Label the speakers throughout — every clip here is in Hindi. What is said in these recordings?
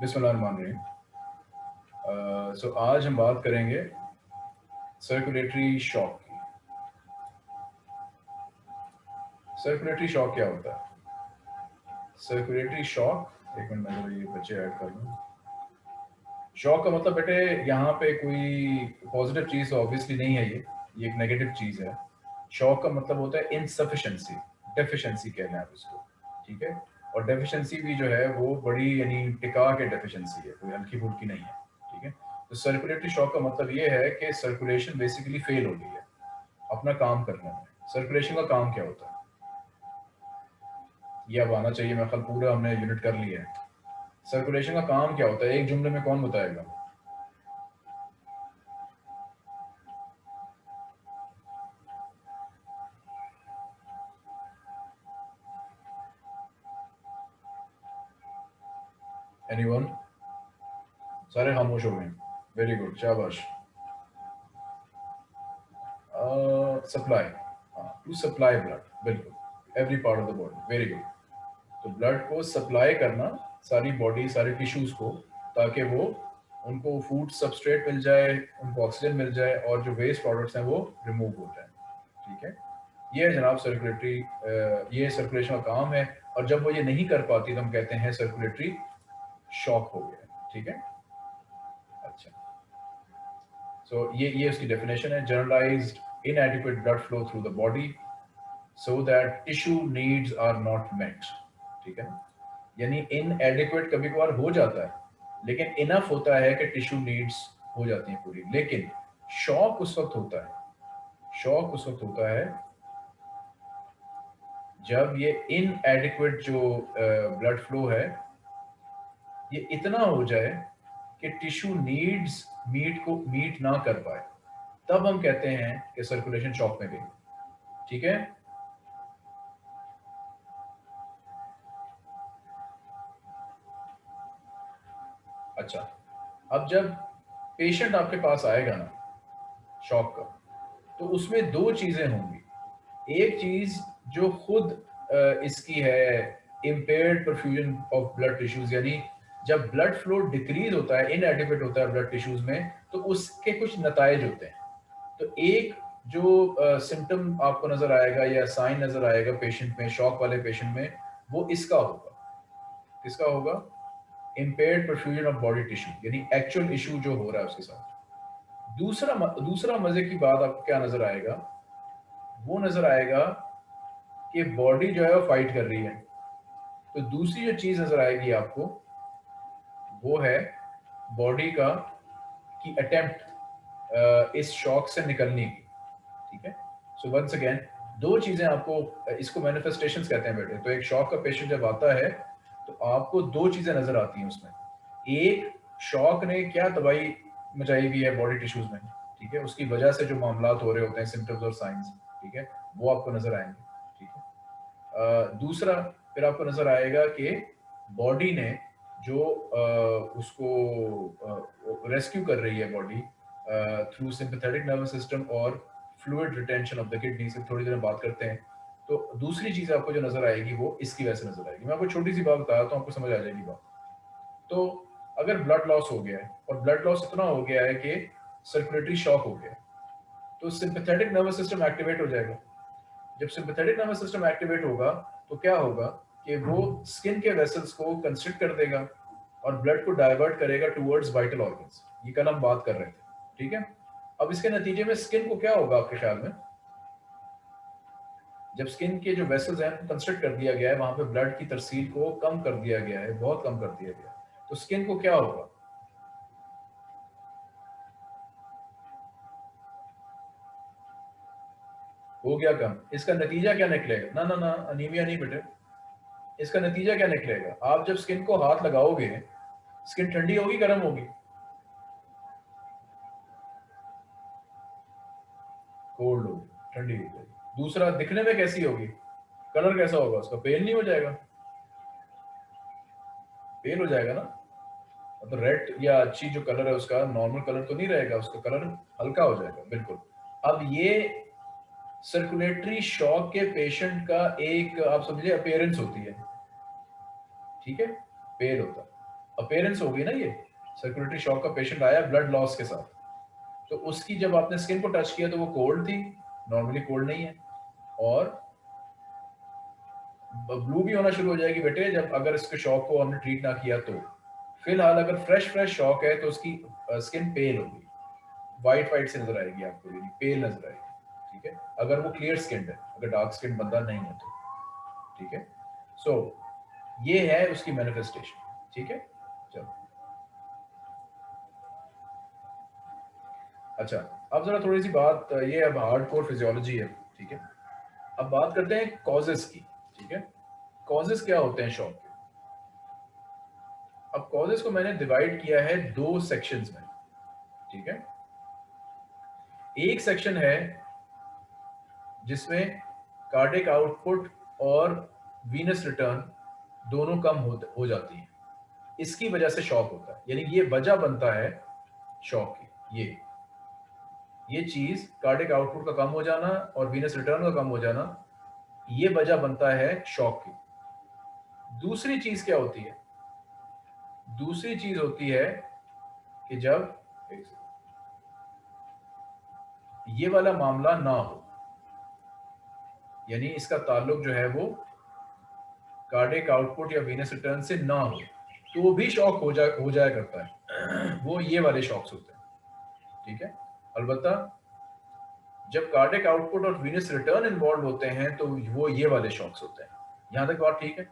Speaker 1: बिस्मिल्लाहिर्रहमानिर्रहीम सो आज हम बात करेंगे सर्कुलेटरी शॉक की। सर्कुलेटरी शॉक क्या होता है? सर्कुलेटरी शॉक एक मिनट, मैं ये बच्चे ऐड कर लूँ। शॉक का मतलब बेटे, यहाँ पे कोई पॉजिटिव चीज़ ऑब्वियसली नहीं है ये ये एक नेगेटिव चीज़ है। शॉक का मतलब होता है इनसफिशेंसी डेफिशिएंसी कहना है आप इसको, ठीक है? और डेफिशिएंसी भी जो है, वो बड़ी, यानी टिका के डेफिशिएंसी है, कोई हल्की फुल्की नहीं है, ठीक है? तो सर्कुलेटरी शॉक का मतलब ये है कि सर्कुलेशन बेसिकली फेल हो गई है, अपना काम करने में सर्कुलेशन का काम क्या होता है? ये अब आना चाहिए मैं कल पूरा हमने यूनिट कर लिया है। सर्कुलेशन का काम क्या होता है? एक जुमले में कौन बताएगा? सारे खामोश हो गए वेरी गुड शाबाश सप्लाई टू सप्लाई ब्लड बिल्कुल every part of the body very good तो ब्लड को सप्लाई करना, सारी बॉडी सारे टिश्यूज को, ताकि वो, उनको फ़ूड सबस्ट्रेट मिल जाए, उनको ऑक्सीजन मिल जाए, और जो वेस्ट प्रोडक्ट्स हैं वो रिमूव हो जाए। ठीक है? ये है जनाब सर्कुलेटरी ये सर्कुलेशन का काम है। और जब वो ये नहीं कर पाती तो हम कहते हैं सर्कुलेटरी शॉक हो गया। ठीक है? सो so, ये ये उसकी डेफिनेशन है generalised inadequate blood flow through the body so that tissue needs are not met. ठीक है? यानी inadequate कभी कभार हो जाता है लेकिन इनफ होता है कि टिश्यू नीड्स हो जाती हैं पूरी। लेकिन शॉक उस वक्त होता है। शॉक उस वक्त होता है जब ये इनएडिक्वेट जो ब्लड फ्लो है ये इतना हो जाए कि टिश्यू नीड्स मीट को मीट ना कर पाए। तब हम कहते हैं कि सर्कुलेशन शॉक में गई। ठीक है? अच्छा अब जब पेशेंट आपके पास आएगा ना शॉक का तो उसमें दो चीज़ें होंगी। एक चीज़ जो खुद इसकी है impaired perfusion of blood tissues यानी जब ब्लड फ्लो डिक्रीज होता है इनएडिक्वेट होता है ब्लड टिश्यूज में तो उसके कुछ नतज होते हैं। तो एक जो सिम्टम uh, आपको नज़र आएगा या साइन नज़र आएगा पेशेंट में शॉक वाले पेशेंट में वो इसका होगा। किसका होगा? Impair perfusion of body tissue यानी एक्चुअल इशू जो हो रहा है उसके साथ। दूसरा दूसरा मज़े की बात आपको क्या नज़र आएगा? वो नज़र आएगा कि बॉडी जो है वो फाइट कर रही है। तो दूसरी जो चीज़ नज़र आएगी आपको वो है बॉडी का की अटेम्प्ट इस शॉक से निकलने की, ठीक है? सो वंस अगेन दो चीज़ें आपको इसको मैनिफेस्टेशंस कहते हैं बेटे। तो एक शॉक का पेशेंट जब आता है तो आपको दो चीज़ें नज़र आती हैं उसमें। एक शॉक ने क्या दवाई मचाई हुई है बॉडी टिश्यूज में, ठीक है? उसकी वजह से जो मामला हो रहे होते हैं सिम्टम्स और साइंस ठीक है? वो आपको नज़र आएँगे, ठीक है? दूसरा, फिर आपको नज़र आएगा कि बॉडी ने जो उसको रेस्क्यू कर रही है body through sympathetic nervous system और fluid retention of the kidney से थोड़ी देर बात करते हैं। तो दूसरी चीज़ आपको जो नज़र आएगी वो इसकी वजह से नज़र आएगी। मैं आपको छोटी सी बात बताया तो आपको समझ आ जाएगी बात। तो अगर ब्लड लॉस हो गया है और ब्लड लॉस इतना हो गया है कि सर्कुलेटरी शॉक हो गया तो सिंपथेटिक नर्वस सिस्टम एक्टिवेट हो जाएगा। जब सिंपथेटिक नर्वस सिस्टम एक्टिवेट होगा तो क्या होगा? कि वो स्किन के वेसल्स को कंस्ट्रिक्ट कर देगा और ब्लड को डाइवर्ट करेगा टूवर्ड्स वाइटल ऑर्गन्स ये कल हम बात कर रहे थे, ठीक है? अब इसके नतीजे में स्किन को क्या होगा आपके ख्याल में? जब स्किन के जो वेसल्स हैं कंस्ट्रक्ट कर दिया गया है, वहाँ पे ब्लड की तरसील को कम कर दिया गया है, बहुत कम कर दिया गया तो स्किन को क्या होगा? हो गया कम। इसका नतीजा क्या निकलेगा? ना ना ना अनीमिया नहीं बेटे। इसका नतीजा क्या निकलेगा? आप जब स्किन को हाथ लगाओगे स्किन ठंडी होगी, गर्म होगी? कोल्ड होगी, ठंडी हो जाएगी। दूसरा, दिखने में कैसी होगी? कलर कैसा होगा उसका? पेल नहीं हो जाएगा? पेल हो जाएगा ना? तो रेड या अच्छी जो कलर है उसका नॉर्मल कलर तो नहीं रहेगा, उसका कलर हल्का हो जाएगा, बिल्कुल। अब ये सर्कुलेटरी शॉक के पेशेंट का एक, आप समझिए अपेयरेंस होती है। ठीक है? पेल होता। अपेयरेंस हो गई ना ये। सर्कुलेटरी शॉक का पेशेंट आया ब्लड लॉस के साथ। तो उसकी जब आपने स्किन को टच किया तो वो कोल्ड थी। नॉर्मली कोल्ड नहीं है। और ब्लू भी होना शुरू हो जाएगी बेटे जब अगर इसके शॉक को हमने ट्रीट ना किया तो। फ़िलहाल अगर फ्रेश फ्रेश शॉक है तो उसकी स्किन पेल होगी वाइट वाइट से नज़र आएगी आपको, यानी पेल नज़र आएगी। ठीक है? अगर वो क्लियर स्किन है। अगर डार्क स्किन बंदा नहीं है तो। ठीक है? सो ये है उसकी मैनिफेस्टेशन ठीक है? चलो। अच्छा अब जरा थोड़ी सी बात, ये अब हार्ड कोर फिजियोलॉजी है, ठीक है? अब बात करते हैं कॉजेस की, ठीक है? कॉजेस क्या होते हैं शॉक के अब कॉजेस को मैंने डिवाइड किया है दो सेक्शंस में, ठीक है? एक सेक्शन है जिसमें कार्डिक आउटपुट और वीनस रिटर्न दोनों कम हो, हो जाती है। इसकी वजह से शौक होता है। यानी ये वजह बनता है शॉक की ये। ये चीज़ कार्डिक आउटपुट का कम हो जाना और वीनस रिटर्न का कम हो जाना ये वजह बनता है शॉक की। दूसरी चीज़ क्या होती है? दूसरी चीज़ होती है कि जब ये वाला मामला ना हो यानी इसका ताल्लुक जो है वो कार्डिक आउटपुट या वीनस रिटर्न से ना हो तो वो भी शॉक हो जा, हो जाया करता है। वो ये वाले शॉक्स होते हैं। ठीक है? अलबत्ता, जब कार्डिक आउटपुट और वीनस रिटर्न इन्वॉल्व होते हैं तो वो ये वाले शॉक्स होते हैं। यहाँ तक बात ठीक है?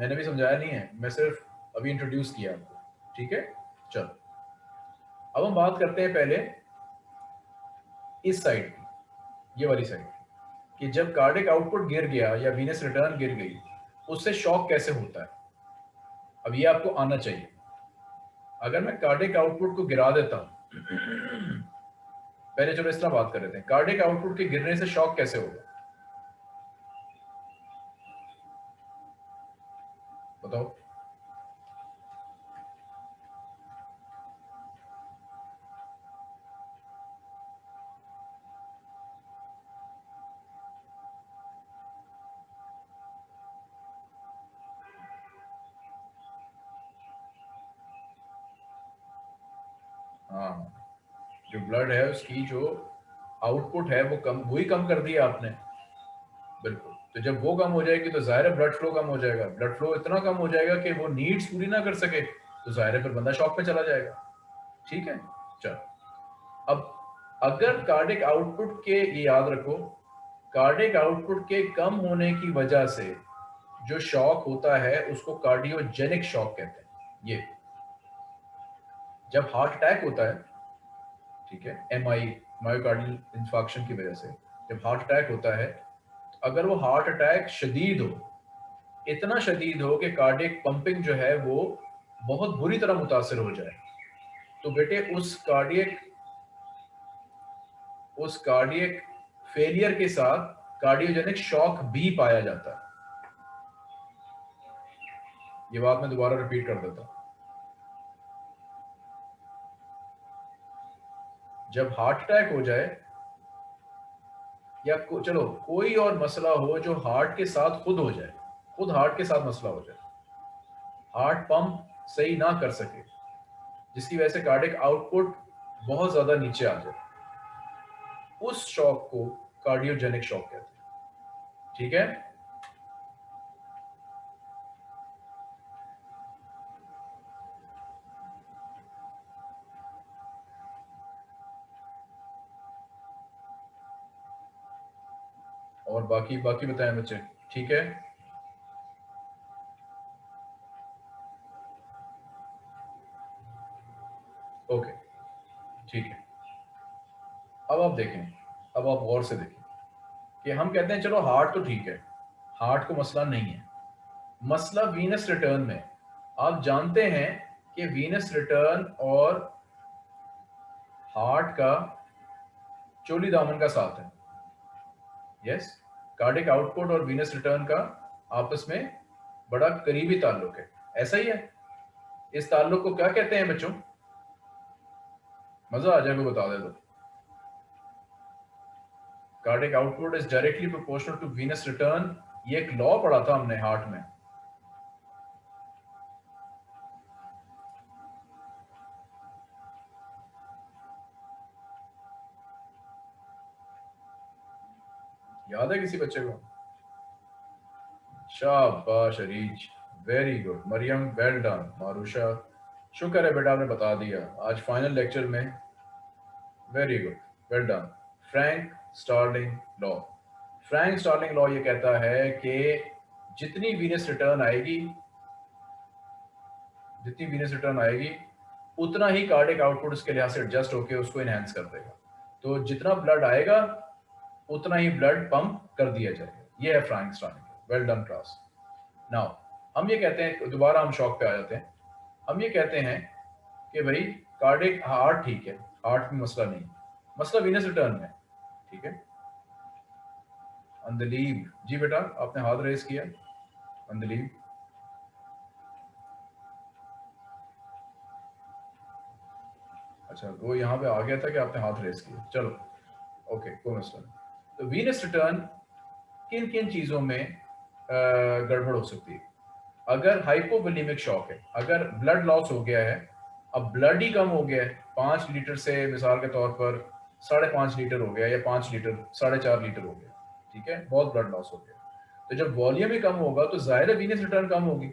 Speaker 1: मैंने भी समझाया नहीं है। मैं सिर्फ़ अभी इंट्रोड्यूस किया आपको। ठीक है? चलो। अब हम बात करते हैं पहले इस साइड की, ये वाली साइड कि जब कार्डिक आउटपुट गिर गया या वीनस रिटर्न गिर गई, उससे शॉक कैसे होता है? अब ये आपको आना चाहिए। अगर मैं कार्डिक आउटपुट को गिरा देता हूँ, पहले चलो इस तरह बात कर रहे थे कार्डिक आउटपुट के गिरने से शॉक कैसे होगा? है उसकी जो आउटपुट है, वो कम, वही कम कर दिया आपने। बिल्कुल। तो जब वो कम हो जाएगी तो ज़ाहिर है ब्लड फ्लो कम हो जाएगा। ब्लड फ्लो इतना कम हो जाएगा कि वो नीड्स पूरी ना कर सके तो ज़ाहिर है फिर बंदा शॉक में चला जाएगा। ठीक है? चलो। अब अगर कार्डिक आउटपुट के, ये याद रखो कार्डिक आउटपुट के कम होने की वजह से जो शॉक होता है, उसको कार्डियोजेनिक शॉक कहते हैं। ये। जब हार्ट अटैक होता है ठीक है? एम आई मायोकार्डियल इंफाक्शन की वजह से। जब हार्ट अटैक होता है, अगर वो हार्ट अटैक शदीद हो, इतना शदीद हो कि कार्डियक पंपिंग जो है वो बहुत बुरी तरह मुतासर हो जाए तो बेटे उस कार्डियक उस कार्डियक फेलियर के साथ कार्डियोजेनिक शॉक भी पाया जाता। है ये बात मैं दोबारा रिपीट कर देता हूँ। जब हार्ट अटैक हो जाए या को, चलो कोई और मसला हो जो हार्ट के साथ खुद हो जाए खुद हार्ट के साथ मसला हो जाए हार्ट पंप सही ना कर सके जिसकी वजह से कार्डिक आउटपुट बहुत ज़्यादा नीचे आ जाए उस शॉक को कार्डियोजेनिक शॉक कहते हैं। ठीक है? बाकी बाकी बताएँ बच्चे, ठीक है? ओके ठीक है। अब आप देखें, अब आप गौर से देखें कि हम कहते हैं, चलो हार्ट तो ठीक है हार्ट को मसला नहीं है। मसला वीनस रिटर्न में, आप जानते हैं कि वीनस रिटर्न और हार्ट का चोली दामन का साथ है। यस कार्डिक आउटपुट और वीनस रिटर्न का आपस में बड़ा करीबी ताल्लुक है। ऐसा ही है। इस ताल्लुक को क्या कहते हैं बच्चों? मज़ा आ जाएगा बता दे दो cardiac output is directly proportional to venous return. ये एक लॉ पढ़ा था हमने हार्ट में। याद है किसी बच्चे को? शाबाश, Areej. Very good Mariam well done Marusha शुक्र है बेटा आपने बता दिया। आज फाइनल लेक्चर में very good well done Frank Starling law Frank Starling law ये कहता है कि जितनी वीनस रिटर्न आएगी, जितनी वीनस रिटर्न आएगी, उतना ही कार्डिक आउटपुट उसके लिहाज से एडजस्ट होकर उसको इनहेंस कर देगा। तो जितना ब्लड आएगा उतना ही ब्लड पंप कर दिया जाएगा ये है Frank Starling well done class now हम ये कहते हैं, दोबारा हम शॉक पे आ जाते हैं। हम ये कहते हैं कि भाई कार्डिक हार्ट ठीक है। हार्ट में मसला नहीं मसला वीनस रिटर्न में ठीक है? अंदलीब जी बेटा, आपने हाथ रेस किया। अंदलीब अच्छा वो यहाँ पे आ गया था कि आपने हाथ रेस किया। चलो। ओके कोई मसला नहीं। तो वीनस रिटर्न किन किन चीज़ों में गड़बड़ हो सकती है? अगर हाइपोवोलीमिक शॉक है, अगर ब्लड लॉस हो गया है, अब ब्लड ही कम हो गया है, पाँच लीटर से मिसाल के तौर पर साढ़े पाँच लीटर हो गया या पाँच लीटर, साढ़े चार लीटर हो गया, ठीक है? बहुत ब्लड लॉस हो गया। तो जब वॉल्यूम ही कम होगा तो ज़ाहिर है वीनस रिटर्न कम होगी।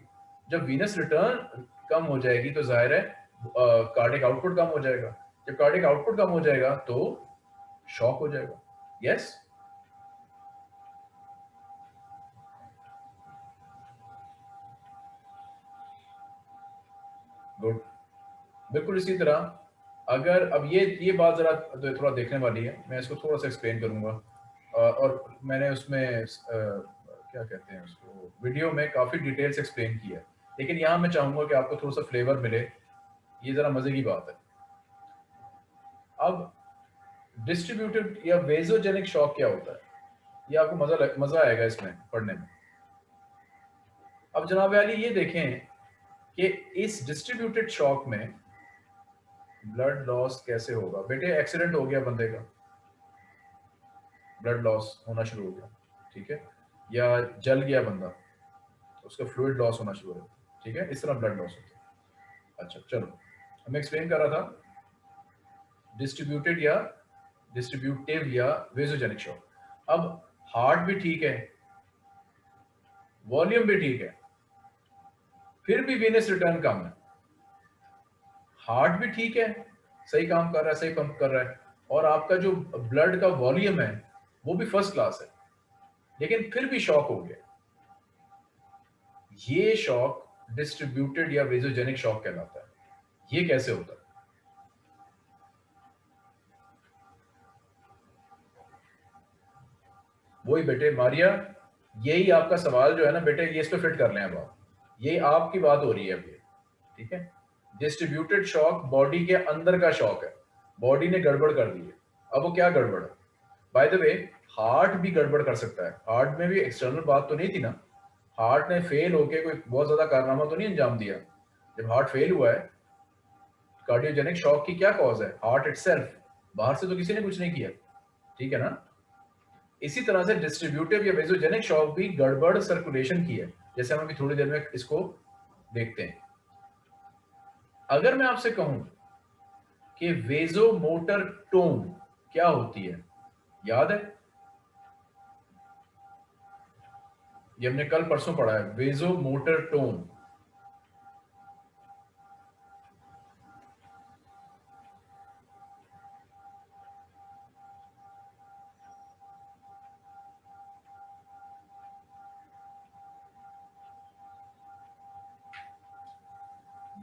Speaker 1: जब वीनस रिटर्न कम हो जाएगी तो ज़ाहिर है कार्डिक आउटपुट कम हो जाएगा। जब कार्डिक आउटपुट कम हो जाएगा तो शॉक हो जाएगा। यस गुड बिल्कुल इसी तरह, अगर, अब ये ये बात ज़रा तो थोड़ा देखने वाली है, मैं इसको थोड़ा सा एक्सप्लेन करूँगा। और मैंने उसमें क्या कहते हैं उसको वीडियो में काफ़ी डिटेल से एक्सप्लेन किया लेकिन यहाँ मैं चाहूँगा कि आपको थोड़ा सा फ्लेवर मिले। ये ज़रा मज़े की बात है। अब डिस्ट्रीब्यूटेड या वेजोजेनिक शॉक क्या होता है? ये आपको मज़ा मज़ा आएगा इसमें, पढ़ने में। अब जनाब अली, ये देखें कि इस डिस्ट्रीब्यूटेड शॉक में ब्लड लॉस कैसे होगा? बेटे एक्सीडेंट हो गया बंदे का। ब्लड लॉस होना शुरू हो गया, ठीक है? या जल गया बंदा उसका फ्लूड लॉस होना शुरू हो गया, ठीक है? इस तरह ब्लड लॉस होता है। अच्छा चलो हम एक्सप्लेन कर रहा था। डिस्ट्रीब्यूटेड या डिस्ट्रीब्यूटिव या वेजोजेनिक शॉक अब हार्ट भी ठीक है वॉल्यूम भी ठीक है, फिर भी वेनस रिटर्न कम है। हार्ट भी ठीक है, सही काम कर रहा है, सही पंप कर रहा है, और आपका जो ब्लड का वॉल्यूम है, वो भी फ़र्स्ट क्लास है। लेकिन फिर भी शॉक हो गया। ये शॉक डिस्ट्रीब्यूटेड या वेजोजेनिक शॉक कहलाता है। ये कैसे होता है? वही बेटे, मारिया, यही आपका सवाल जो है ना बेटे, ये इस पे फिट कर लें अब आप। ये आपकी बात हो रही है अभी ठीक है? डिस्ट्रीब्यूटेड शॉक बॉडी के अंदर का शॉक है। बॉडी ने गड़बड़ कर दी है। अब वो क्या गड़बड़ है? बाय द वे हार्ट भी गड़बड़ कर सकता है। हार्ट में भी एक्सटर्नल बात तो नहीं थी ना। हार्ट ने फेल होके कोई बहुत ज़्यादा कारनामा तो नहीं अंजाम दिया। जब हार्ट फेल हुआ है कार्डियोजेनिक शॉक की क्या कॉज है? हार्ट इटसेल्फ बाहर से तो किसी ने कुछ नहीं किया। ठीक है ना? इसी तरह से डिस्ट्रीब्यूटिव या वेजोजेनिक शॉक भी गड़बड़ सर्कुलेशन की है। जैसे हम अभी थोड़ी देर में इसको देखते हैं। अगर मैं आपसे कहूँ कि वेजो मोटर टोन क्या होती है, याद है? ये हमने कल परसों पढ़ा है vaso motor tone.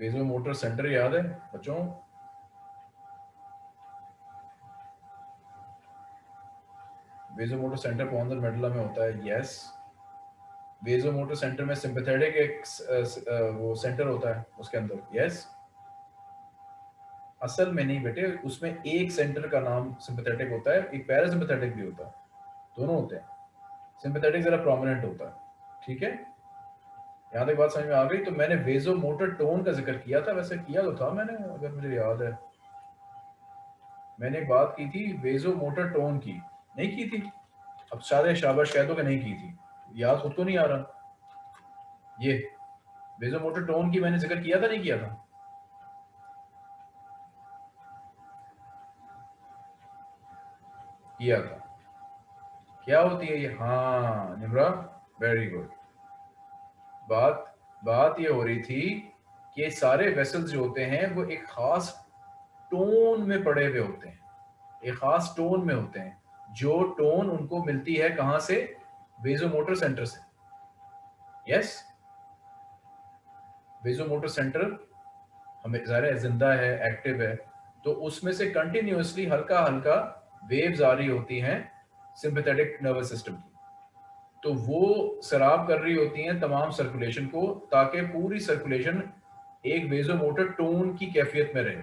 Speaker 1: Vaso motor centre याद है, बच्चों? वेजो मोटर सेंटर सा मेडला में होता है? यस वेजो मोटर सेंटर में सिंपैथेटिक एक वो सेंटर होता है, उसके अंदर। यस असल में नहीं बेटे, उसमें एक सेंटर का नाम सिंपैथेटिक होता है, एक पैरासिम्पैथेटिक भी होता है। दोनों होते हैं। सिंपैथेटिक जरा प्रोमिनेंट होता है, ठीक है? यहाँ तक बात समझ में आ गई? तो मैंने वेजो मोटर टोन का ज़िक्र किया था, वैसे किया तो था मैंने, अगर मुझे याद है। मैंने एक बात की थी वेजो मोटर टोन की। नहीं की थी। अब सारे शाबाश कह दो कि नहीं की थी। याद खुद को नहीं आ रहा। ये वेजो मोटर टोन की मैंने ज़िक्र किया था, नहीं किया था? किया था। क्या होती है ये? हाँ निमरा वेरी गुड बात बात ये हो रही थी कि सारे वेसल्स जो होते हैं, वो एक खास टोन में पड़े हुए होते हैं। एक खास टोन में होते हैं। जो टोन उनको मिलती है कहाँ से? बेजो मोटर सेंटर से। यस वेजोमोटर सेंटर हमें ज़िंदा है एक्टिव है। तो उसमें से कंटिन्यूसली हल्का हल्का वेव्स आ रही होती हैं सिंपैथेटिक नर्वस सिस्टम की। तो वो शराब कर रही होती हैं तमाम सर्कुलेशन को, ताकि पूरी सर्कुलेशन एक बेजो मोटर टोन की कैफियत में रहे।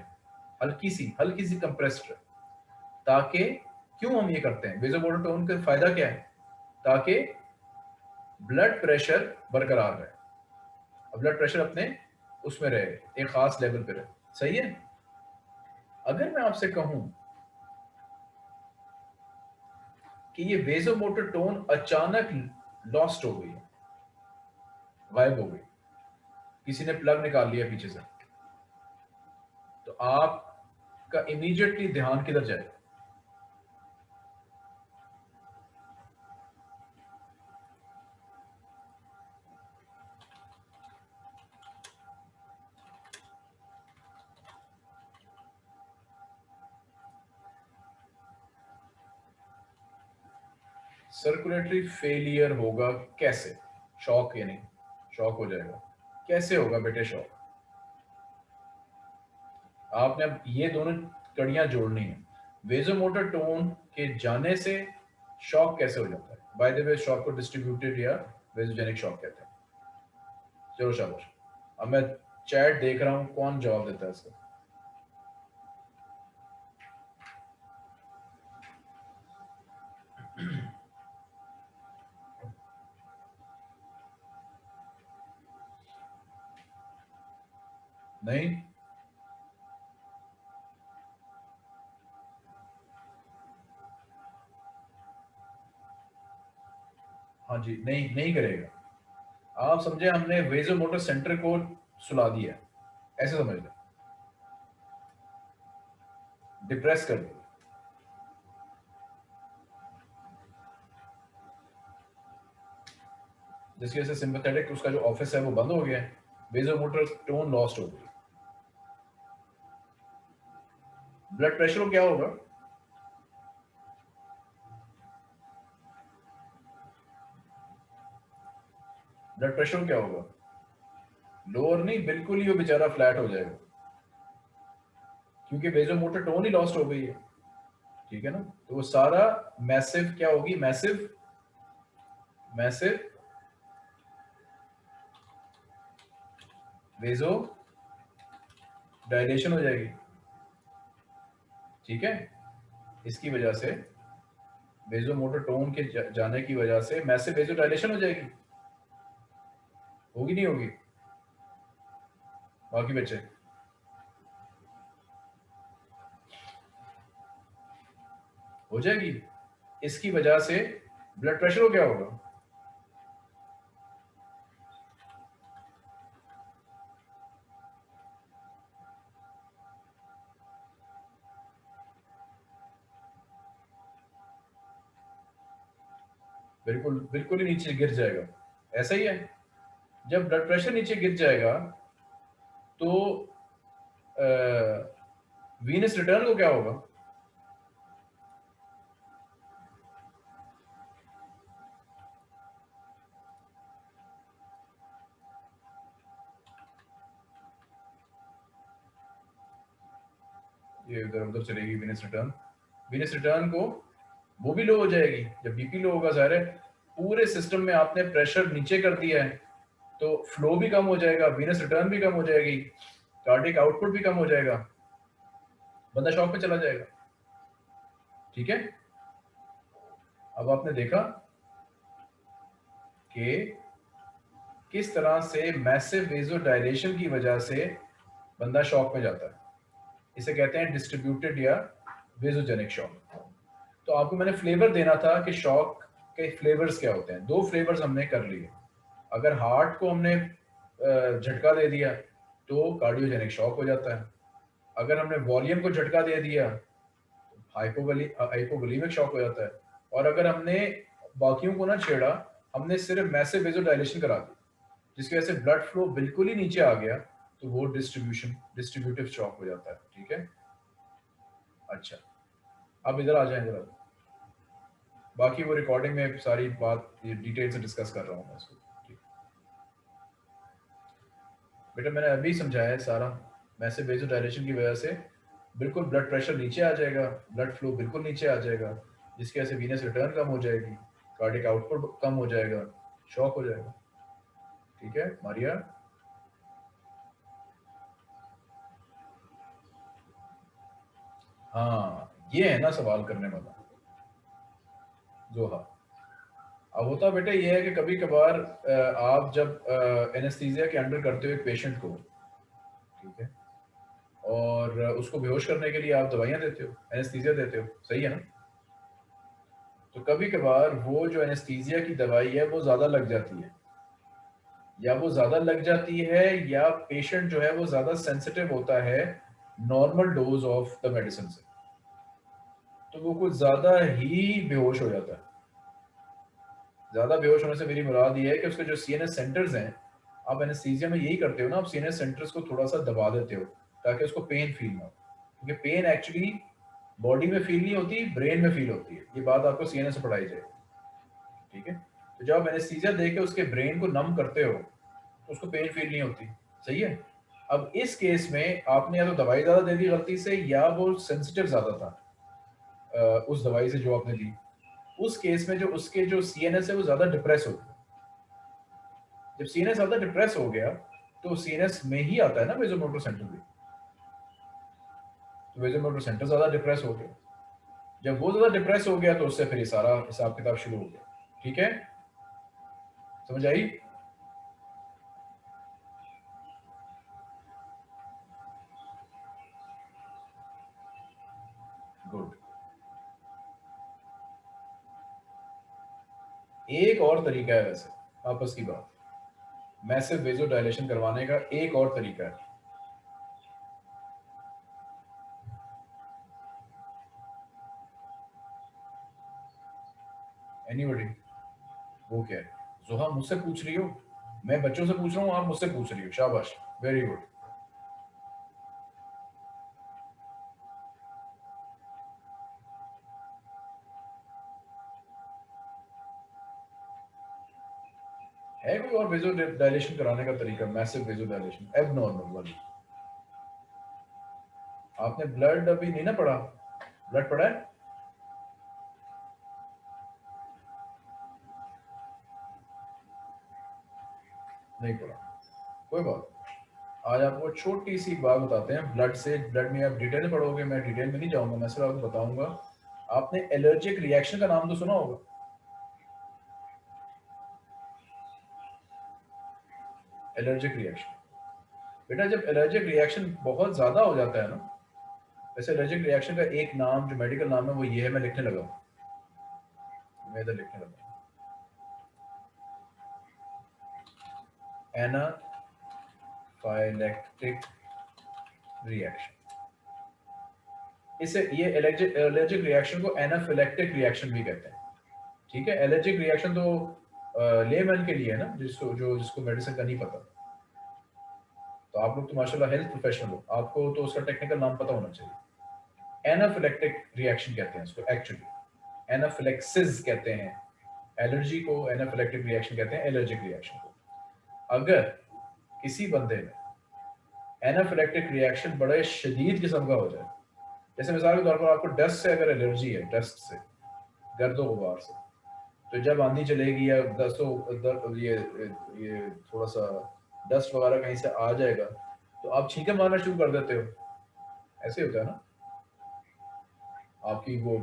Speaker 1: हल्की सी हल्की सी कंप्रेस्ड रहे। ताकि, क्यों हम ये करते हैं? बेजो मोटर टोन का फ़ायदा क्या है? ताकि ब्लड प्रेशर बरकरार रहे। ब्लड प्रेशर अपने उसमें रहे एक खास लेवल पे रहे। सही है? अगर मैं आपसे कहूँ कि ये वेजोमोटर टोन अचानक लॉस्ट हो गई गायब हो गई। किसी ने प्लग निकाल लिया पीछे से। तो आपका इमीडिएटली ध्यान किधर जाएगा? सर्कुलेटरी फेलियर होगा कैसे? शॉक या नहीं? शॉक हो जाएगा। कैसे होगा बेटे शॉक? आपने अब ये दोनों कड़ियाँ जोड़नी है। वेजोमोटर टोन के जाने से शॉक कैसे हो जाता है? बाय द वे शॉक को डिस्ट्रीब्यूटेड या वेजोजेनिक शॉक कहते हैं। चलो शाबाश। अब मैं चैट देख रहा हूँ, कौन जवाब देता है इसका? नहीं? हाँ जी, नहीं नहीं करेगा। आप समझे हमने वेजो मोटर सेंटर को सुला दिया। ऐसे समझ लें। डिप्रेस कर दिया जिसकी वजह से सिंपथेटिक उसका जो ऑफ़िस है वो बंद हो गया। है वेजो मोटर टोन लॉस्ट हो गई ब्लड प्रेशर क्या होगा? ब्लड प्रेशर क्या होगा? लोअर नहीं, बिल्कुल ही वो बेचारा फ्लैट हो जाएगा। क्योंकि बेजो मोटर टोन ही लॉस्ट हो गई है। ठीक है ना? तो वो सारा मैसिव क्या होगी? मैसिव मैसिव वेजो डायलेशन हो जाएगी। ठीक है? इसकी वजह से वेजो मोटर टोन के जाने की वजह से मैसे बेजो डायलेशन हो जाएगी। होगी नहीं होगी? बाकी बच्चे हो जाएगी। इसकी वजह से ब्लड प्रेशर हो क्या होगा? बिल्कुल बिल्कुल ही नीचे गिर जाएगा। ऐसा ही है। जब ब्लड प्रेशर नीचे गिर जाएगा तो वीनस रिटर्न को क्या होगा? ये इधर उधर चलेगी वीनस रिटर्न वीनस रिटर्न को वो भी लो हो जाएगी। जब बीपी लो होगा सारे पूरे सिस्टम में आपने प्रेशर नीचे कर दिया है तो फ्लो भी कम हो जाएगा वीनस रिटर्न भी कम हो जाएगी कार्डिक आउटपुट भी कम हो जाएगा, बंदा शॉक पे चला जाएगा। ठीक है? अब आपने देखा कि किस तरह से मैसिव वेजो डायलेशन की वजह से बंदा शॉक में जाता है। इसे कहते हैं डिस्ट्रीब्यूटेड या वेजोजेनिक शॉक तो आपको मैंने फ्लेवर देना था कि शॉक के फ्लेवर्स क्या होते हैं? दो फ्लेवर्स हमने कर लिए। अगर हार्ट को हमने झटका दे दिया तो कार्डियोजेनिक शॉक हो जाता है। अगर हमने वॉल्यूम को झटका दे दिया हाइपोगली हाइपोगलीमिक शॉक हो जाता है। और अगर हमने बाकियों को ना छेड़ा, हमने सिर्फ़ मैसिव वेजोडाइलेशन करा दी, जिसकी वजह से ब्लड फ्लो बिल्कुल ही नीचे आ गया तो वो डिस्ट्रीब्यूशन डिस्ट्रीब्यूटिव शॉक हो जाता है। ठीक है? अच्छा। अब इधर आ जाए जरा। बाकी वो रिकॉर्डिंग में सारी बात डिटेल से डिस्कस कर रहा हूँ मैं इसको बेटा, मैंने अभी समझाया है सारा मैसिव वेजोडाइलेशन की वजह से। बिल्कुल ब्लड प्रेशर नीचे आ जाएगा ब्लड फ्लो बिल्कुल नीचे आ जाएगा, जिसकी वजह से वीनस रिटर्न कम हो जाएगी कार्डिक आउटपुट कम हो जाएगा शॉक हो जाएगा। ठीक है, मारिया? हाँ ये है ना सवाल करने वाला। जो हाँ। अब होता बेटे ये है कि कभी कभार आप जब एनेस्थीजिया के अंडर करते हो एक पेशेंट को, ठीक है? और उसको बेहोश करने के लिए आप दवाइयाँ देते हो एनेस्थीजिया देते हो, सही है ना? तो कभी कभार वो जो एनेस्थीजिया की दवाई है, वो ज़्यादा लग जाती है। या वो ज़्यादा लग जाती है, या पेशेंट जो है वो ज़्यादा सेंसिटिव होता है normal dose of the medicine से। तो वो कुछ ज़्यादा ही बेहोश हो जाता है। ज़्यादा बेहोश होने से मेरी मुराद ये है कि उसके जो सी एन एस सेंटर्स हैं, आप एनेस्थीजिया में यही करते हो ना, आप सी एन एस सेंटर्स को थोड़ा सा दबा देते हो, ताकि उसको पेन फील ना हो। क्योंकि पेन एक्चुअली बॉडी में फील नहीं होती ब्रेन में फील होती है। ये बात आपको सी एन से पढ़ाई जाए ठीक है? तो जब आप एनेस्थीजिया दे के उसके ब्रेन को नम करते हो तो उसको पेन फील नहीं होती। सही है? अब इस केस में आपने या तो दवाई ज़्यादा दे दी गलती से, या वो सेंसिटिव ज़्यादा था। उस दवाई से जो आपने दी उस केस में जो उसके जो सीएनएस है, वो ज़्यादा डिप्रेस हो गया। जब सी ज़्यादा डिप्रेस हो गया तो सीएनएस में ही आता है ना वेजोमोटर सेंटर भी तो वेजोमोटर सेंटर ज़्यादा डिप्रेस हो गया। जब वो ज़्यादा डिप्रेस हो गया तो उससे फिर ये सारा हिसाब किताब शुरू हो गया। ठीक है? समझ आई? और तरीका है वैसे, आपस की बात। मैसिव वेजो डायलेशन करवाने का एक और तरीका है। एनीबडी वो क्या है? जोहा मुझसे पूछ रही हो? मैं बच्चों से पूछ रहा हूँ, आप मुझसे पूछ रही हो। शाबाश। वेरी गुड वेजो डायलेशन कराने का तरीका massive vasodilation abnormal वाली आपने ब्लड अभी नहीं ना पढ़ा? ब्लड पढ़ा है? नहीं पढ़ा। कोई बात आज आपको छोटी सी बात बताते हैं ब्लड से ब्लड में आप डिटेल पढ़ोगे, मैं डिटेल में नहीं जाऊँगा, मैं सिर्फ़ आपको बताऊँगा। आपने एलर्जिक रिएक्शन का नाम तो सुना होगा। Allergic reaction. बेटा, जब एलर्जिक रिएक्शन बहुत ज़्यादा हो जाता है ना, वैसे एलर्जिक रिएक्शन का एक नाम, जो मेडिकल नाम है, वो ये है, मैं लिखने लगा मैं इधर लिखने लगा एनाफाइलेक्टिक रिएक्शन। इसे, ये एलर्जिक रिएक्शन को एनाफिलेक्टिक रिएक्शन भी कहते हैं। ठीक है? एलर्जिक रिएक्शन तो लेमैन के लिए है ना, जिसको, जो, जिसको मेडिसिन का नहीं पता। तो आप लोग तो माशाल्लाह हेल्थ प्रोफेशनल हो। आपको तो उसका टेक्निकल नाम पता होना चाहिए। एनाफिलेक्टिक रिएक्शन कहते हैं इसको एक्चुअली एनाफिलेक्सिस कहते हैं। एलर्जी को एनाफिलेक्टिक रिएक्शन कहते हैं एलर्जिक रिएक्शन को। अगर किसी बंदे में एनाफिलेक्टिक रिएक्शन बड़े शदीद किस्म का हो जाए, जैसे मिसाल के तौर पर आपको डस्ट से अगर एलर्जी है डस्ट से, गर्दो गुबार से तो जब आंधी चलेगी या दस्तों ये ये थोड़ा सा डस्ट वगैरह कहीं से आ जाएगा तो आप छींके मारना शुरू कर देते हो। ऐसे होता है ना? आपकी वो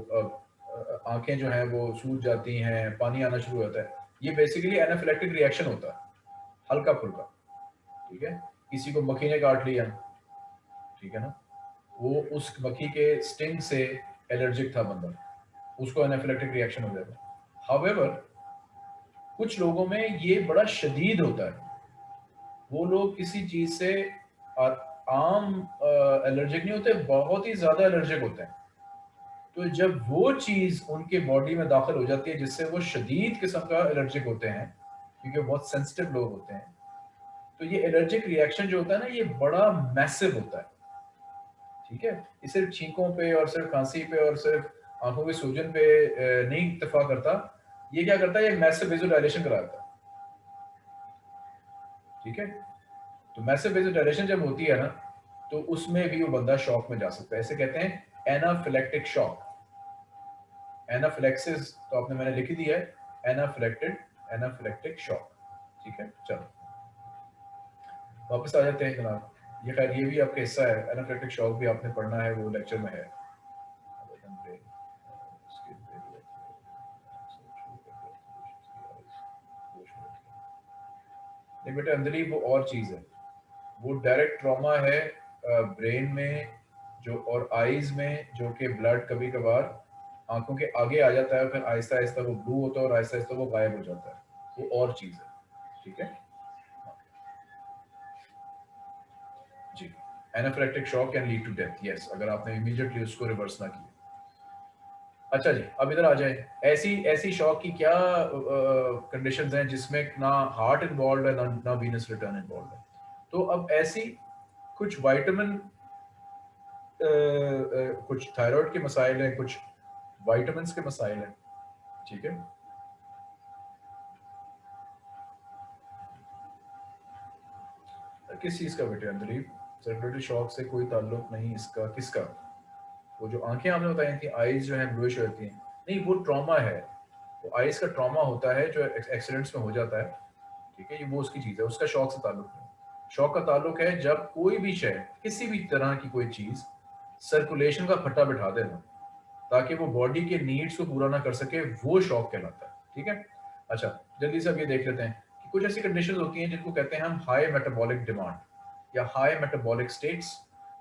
Speaker 1: आँखें जो हैं वो सूज जाती हैं, पानी आना शुरू होता है। ये बेसिकली एनाफिलेक्टिक रिएक्शन होता है हल्का फुल्का ठीक है? किसी को मक्खी ने काट लिया, ठीक है ना? वो उस मक्खी के स्टिंग से एलर्जिक था बंदा, उसको एनाफिलेक्टिक रिएक्शन हो जाएगा हावेवर कुछ लोगों में ये बड़ा शदीद होता है। वो लोग किसी चीज़ से आम एलर्जिक नहीं होते, बहुत ही ज़्यादा एलर्जिक होते हैं। तो जब वो चीज़ उनके बॉडी में दाखिल हो जाती है, जिससे वो शदीद किस्म का एलर्जिक होते हैं, क्योंकि बहुत सेंसिटिव लोग होते हैं तो ये एलर्जिक रिएक्शन जो होता है ना, ये बड़ा मैसिव होता है। ठीक है? ये सिर्फ़ छींकों पे और सिर्फ़ खांसी पे और सिर्फ़ आँखों के सूजन पे नहीं इतफा करता। ये क्या करता है? ये मैसिव विजुअलाइजेशन कराता है। ठीक है? तो मैसिव विजुअलाइजेशन जब होती है ना तो उसमें भी वो बंदा शॉक में जा सकता है। ऐसे कहते हैं एनाफिलेक्टिक शॉक एनाफिलेक्सिस तो आपने मैंने लिखी दी है। एनाफिलेक्टेड एनाफिलेक्टिक शॉक ठीक है? चलो। वापस आ जाते हैं जनाब ये खैर, ये भी आपका हिस्सा है। एनाफिलेक्टिक शॉक भी आपने पढ़ना है, वो लेक्चर में है। नहीं बेटा अंदर वो और चीज़ है। वो डायरेक्ट ट्रॉमा है ब्रेन में जो और आईज में जो कि ब्लड कभी कभार आँखों के आगे आ जाता है फिर आहिस्ता आहिस्ता वो ब्लू होता है और आहिस्ता आहिस्ता वो गायब हो जाता है। वो और चीज़ है। ठीक है? जी। Shock can lead to death yes अगर आपने इमीडिएटली उसको रिवर्स ना किया। अच्छा जी, अब इधर आ जाए। ऐसी ऐसी शॉक की क्या कंडीशंस हैं जिसमें ना हार्ट इन्वॉल्व है, ना ना वीनस रिटर्न इन्वॉल्व है? तो अब ऐसी कुछ वाइटामिन कुछ थायराइड के मसाइल हैं, कुछ वाइटामिन के मसाइल हैं, ठीक है? किस चीज़ का बेटे अंदर सर्कुलेटरी शॉक से कोई ताल्लुक नहीं इसका, किसका? वो जो आँखें आपने बताई थी आईज जो है ब्लूइश होती हैं। नहीं, वो ट्रॉमा है। वो आईज का ट्रॉमा होता है जो एक्सीडेंट्स में हो जाता है। ठीक है, ये वो उसकी चीज़ है। उसका शौक से ताल्लुक नहीं शौक का ताल्लुक है जब कोई भी शय किसी भी तरह की कोई चीज़ सर्कुलेशन का फट्टा बिठा देना, ताकि वो बॉडी के नीड्स को पूरा ना कर सके, वो शौक कहलाता है। ठीक है? अच्छा जल्दी से अब ये देख लेते हैं कि कुछ ऐसी कंडीशन होती हैं जिनको कहते हैं हम हाई मेटाबॉलिक डिमांड या हाई मेटाबॉलिक स्टेट्स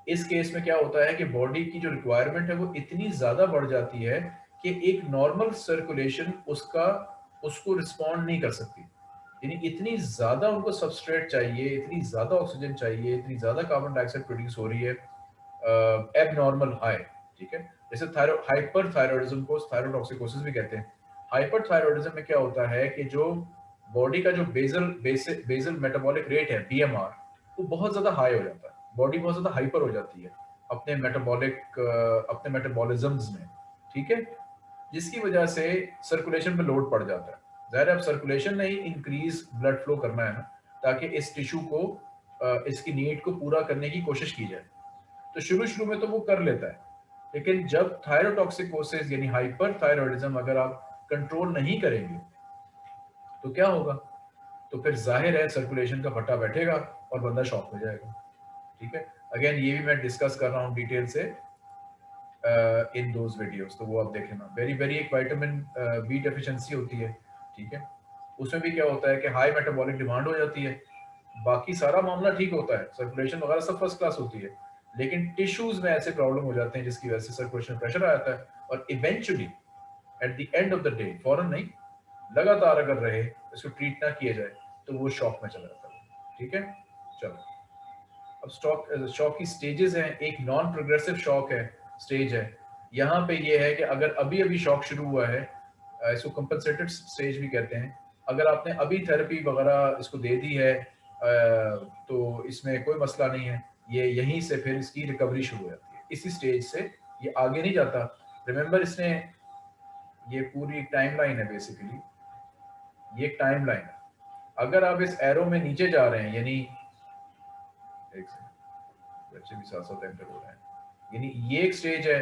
Speaker 1: इस केस में क्या होता है कि बॉडी की जो रिक्वायरमेंट है वो इतनी ज़्यादा बढ़ जाती है कि एक नॉर्मल सर्कुलेशन उसका, उसको रिस्पॉन्ड नहीं कर सकती। यानी इतनी ज़्यादा उनको सबस्ट्रेट चाहिए, इतनी ज़्यादा ऑक्सीजन चाहिए, इतनी ज़्यादा कार्बन डाइऑक्साइड प्रोड्यूस हो रही है एब नॉर्मल हाई ठीक है? जैसे हाइपर थायरॉयडिज्म को थायरोटॉक्सिकोसिस भी कहते हैं। हाइपर थायरॉयडिज्म में क्या होता है कि जो बॉडी का जो बेजल बेजल मेटाबॉलिक रेट है बीएमआर वो बहुत ज़्यादा हाई हो जाता है। बॉडी बहुत ज़्यादा हाइपर हो जाती है, अपने मेटाबॉलिक अपने मेटाबॉलिज्म्स में, ठीक है? जिसकी वजह से सर्कुलेशन पे लोड पड़ जाता है। ज़ाहिर अब सर्कुलेशन नहीं इंक्रीज ब्लड फ्लो करना है ना, ताकि इस टिश्यू को इसकी नीड को पूरा करने की कोशिश की जाए। तो शुरू शुरू में तो वो कर लेता है, लेकिन जब थायरोटॉक्सिकोसिस यानी हाइपर थायरॉयडिज्म अगर आप कंट्रोल नहीं करेंगे तो क्या होगा? तो फिर ज़ाहिर है सर्कुलेशन का फटा बैठेगा और बंदा शॉक हो जाएगा। ठीक है? अगेन ये भी मैं डिस्कस कर रहा हूँ डिटेल से इन दोज वीडियोस तो वो आप देख लेना वेरी वेरी एक वाइटामिन बी डेफिशिएंसी होती है, ठीक है? उसमें भी क्या होता है कि हाई मेटाबॉलिक डिमांड हो जाती है। बाकी सारा मामला ठीक होता है। सर्कुलेशन वगैरह सब फ़र्स्ट क्लास होती है। लेकिन टिश्यूज में ऐसे प्रॉब्लम हो जाते हैं जिसकी वजह से सर्कुलेशन प्रेशर आ जाता है और eventually at the end of the day फॉरन नहीं, लगातार अगर रहे, इसको ट्रीट ना किया जाए तो वो शॉक में चला जाता है। ठीक है? चलो। अब स्टॉक शॉक की स्टेजेस हैं, एक नॉन प्रोग्रेसिव शॉक है स्टेज है। यहाँ पे ये है कि अगर अभी अभी शॉक शुरू हुआ है इसको कंपनसेटेड स्टेज भी कहते हैं। अगर आपने अभी थेरेपी वगैरह इसको दे दी है तो इसमें कोई मसला नहीं है। ये यहीं से फिर इसकी रिकवरी शुरू हो जाती है। इसी स्टेज से ये आगे नहीं जाता। रिमेंबर इसने ये पूरी टाइम है बेसिकली ये टाइम है। अगर आप इस एरो में नीचे जा रहे हैं, यानी बच्चे भी साथ साथ एंटर हो रहे हैं। यानी ये एक स्टेज है,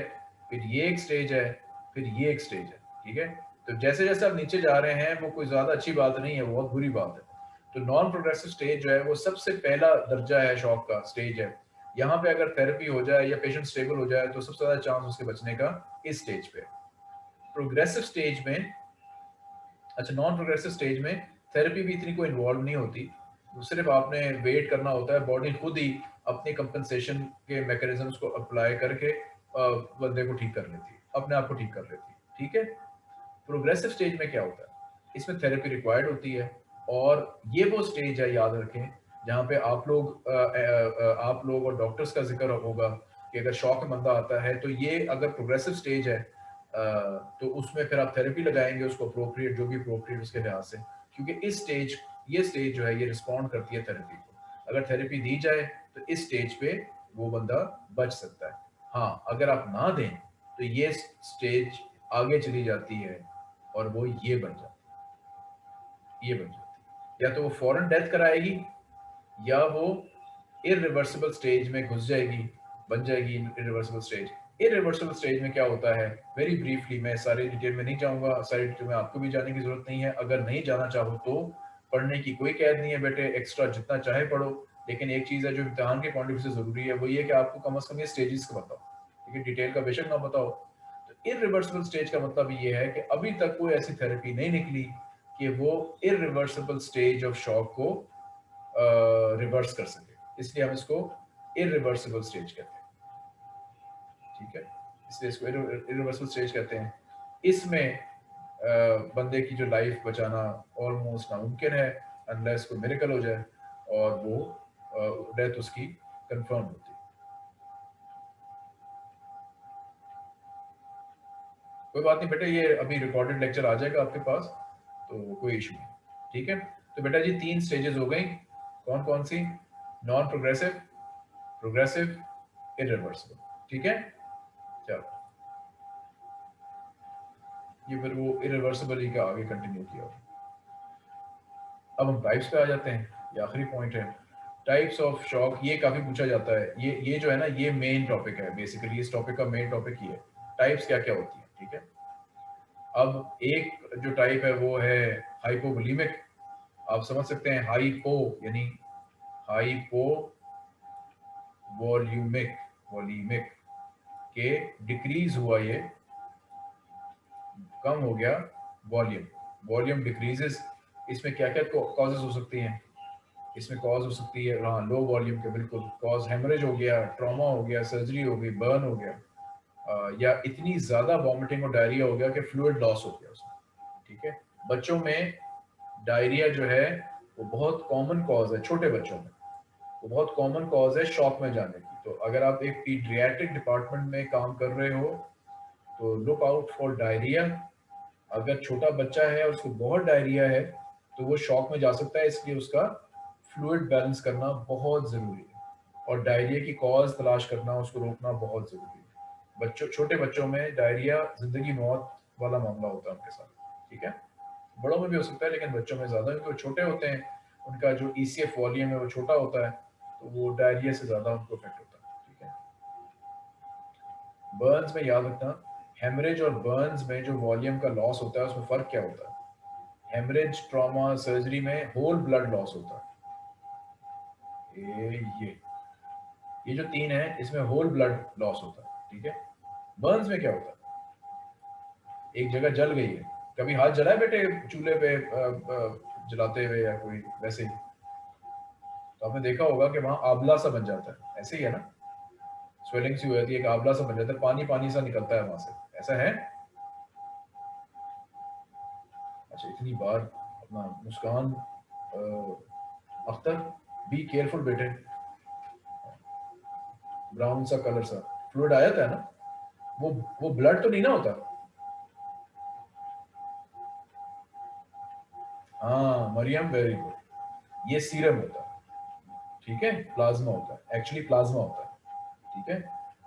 Speaker 1: फिर ये एक स्टेज है, फिर ये एक स्टेज है, ठीक है? तो जैसे जैसे आप नीचे जा रहे हैं, वो कोई ज़्यादा अच्छी बात नहीं है, बहुत बुरी बात है। तो नॉन प्रोग्रेसिव स्टेज जो है, वो सबसे पहला दर्जा है शॉक का स्टेज है। यहाँ पे अगर थेरेपी हो जाए या पेशेंट स्टेबल हो जाए तो सबसे ज़्यादा चांस उसके बचने का इस स्टेज पे प्रोग्रेसिव स्टेज में अच्छा नॉन प्रोग्रेसिव स्टेज में थेरेपी भी इतनी कोई इन्वॉल्व नहीं होती। सिर्फ़ आपने वेट करना होता है बॉडी खुद ही अपनी कंपनसेशन के मैकेनिज्म्स को अप्लाई करके बंदे को ठीक कर लेती है अपने आप को ठीक कर लेती है ठीक है? प्रोग्रेसिव स्टेज में क्या होता है? इसमें थेरेपी रिक्वायर्ड होती है और ये वो स्टेज है याद रखें जहाँ पे आप लोग आ, आ, आप लोग और डॉक्टर्स का ज़िक्र होगा कि अगर शौक बंदा आता है तो ये अगर प्रोग्रेसिव स्टेज है आ, तो उसमें फिर आप थेरेपी लगाएँगे उसको अप्रोप्रिएट जो भी अप्रोप्रिएट उसके लिहाज से क्योंकि इस स्टेज ये स्टेज जो है, ये रिस्पॉन्ड करती है थेरेपी को। अगर थेरेपी दी जाए तो इस स्टेज पे वो बंदा बच सकता है। हाँ अगर आप ना दें तो ये स्टेज आगे चली जाती है और वो ये बन जाती है। ये बन जाती है। या तो वो फ़ौरन डेथ कराएगी, या वो इरिवर्सिबल स्टेज में घुस जाएगी, बन जाएगी इरिवर्सिबल स्टेज इरिवर्सिबल स्टेज में क्या होता है? वेरी ब्रीफली मैं सारे डिटेल में नहीं जाऊँगा, सारी डिटेल में आपको भी जाने की ज़रूरत नहीं है। अगर नहीं जाना चाहो तो पढ़ने की कोई कैद नहीं है बेटे एक्स्ट्रा जितना चाहे पढ़ो। लेकिन एक चीज़ है जो इम्तहान के पॉइंट ऑफ़ व्यू से ज़रूरी है, वो ये कि आपको कम अज़ कम ये स्टेजेस का बताओ। है डिटेल का बेशक ना बताओ। तो इरिवर्सिबल स्टेज का मतलब ये है कि अभी तक कोई ऐसी थेरेपी नहीं निकली कि वो इरिवर्सिबल स्टेज ऑफ़ शॉक को रिवर्स कर सके। इसलिए हम इसको इरिवर्सिबल स्टेज कहते हैं। ठीक है? इसलिए इसको इरिवर्सिबल स्टेज कहते हैं। इसमें बंदे की जो लाइफ बचाना ऑलमोस्ट नामुमकिन है अनलेस कोई मेरिकल हो जाए, और वो डेथ उसकी कंफर्म होती कोई बात नहीं बेटा, ये अभी रिकॉर्डेड लेक्चर आ जाएगा आपके पास तो कोई इशू नहीं, ठीक है? तो बेटा जी, तीन स्टेजेस हो गई, कौन कौन सी? नॉन प्रोग्रेसिव प्रोग्रेसिव इरिवर्सिबल ठीक है? चलो। ये फिर वो इरिवर्सिबली का आगे कंटिन्यू किया अब हम टाइप्स पे आ जाते हैं, ये आखिरी पॉइंट है। टाइप्स ऑफ़ शॉक ये काफ़ी पूछा जाता है। ये ये जो है ना, ये मेन टॉपिक है बेसिकली इस टॉपिक का मेन टॉपिक ये है। टाइप्स क्या क्या होती है, ठीक है? अब एक जो टाइप है, वो है हाइपोवोलीमिक आप समझ सकते हैं हाइपो यानी हाइपो वॉल्यूमिक वॉल्यूमिक के डिक्रीज हुआ ये कम हो गया वॉल्यूम वॉल्यूम डिक्रीजेस इसमें क्या क्या कॉजेज हो सकती हैं? इसमें कॉज हो सकती है हाँ लो वॉल्यूम के बिल्कुल। कॉज हेमरेज हो गया ट्रॉमा हो गया सर्जरी हो गई बर्न हो गया। आ, या इतनी ज़्यादा वॉमिटिंग और डायरिया हो गया कि फ्लूड लॉस हो गया उसमें ठीक है? बच्चों में डायरिया जो है वो बहुत कॉमन कॉज है छोटे बच्चों में। वो बहुत कॉमन कॉज है शॉक में जाने की। तो अगर आप एक पीड्रियाटिक डिपार्टमेंट में काम कर रहे हो तो लुक आउट फॉर डायरिया अगर छोटा बच्चा है, उसको बहुत डायरिया है तो वो शॉक में जा सकता है, इसलिए उसका फ्लूड बैलेंस करना बहुत ज़रूरी है। और डायरिया की कॉज तलाश करना, उसको रोकना बहुत ज़रूरी है। बच्चों, छोटे बच्चों में डायरिया ज़िंदगी मौत वाला मामला होता है उनके साथ, ठीक है? बड़ों में भी हो सकता है, लेकिन बच्चों में ज़्यादा, क्योंकि छोटे होते हैं, उनका जो ई सी एफ़ वॉल्यूम है, वो छोटा होता है तो वो डायरिया से ज़्यादा उनको इफ़ेक्ट होता है, ठीक है? बर्न्स में याद रखना हेमरेज और बर्न्स में जो वॉल्यूम का लॉस होता है, उसमें फ़र्क क्या होता है? हेमरेज ट्रॉमा सर्जरी में होल ब्लड लॉस होता है। ये ये। ये जो तीन है, इसमें होल ब्लड लॉस होता है, ठीक है? बर्न्स में क्या होता है? एक जगह जल गई है। कभी हाथ जला है बेटे चूल्हे पे जलाते हुए या कोई वैसे ही? तो आपने देखा होगा कि वहाँ आबला सा बन जाता है। ऐसे ही है ना? स्वेलिंग सी हो जाती है आबला सा बन जाता है पानी पानी सा निकलता है वहाँ से। ऐसा है? अच्छा इतनी बार अपना मुस्कान अख्तर बी केयरफुल बेटे। ब्राउन सा कलर सा। फ्लूड आया था ना? वो वो ब्लड तो नहीं ना होता? हाँ मरियम वेरी गुड ये सीरम होता। है ठीक है? प्लाज्मा होता। है एक्चुअली प्लाज्मा होता। है ठीक है?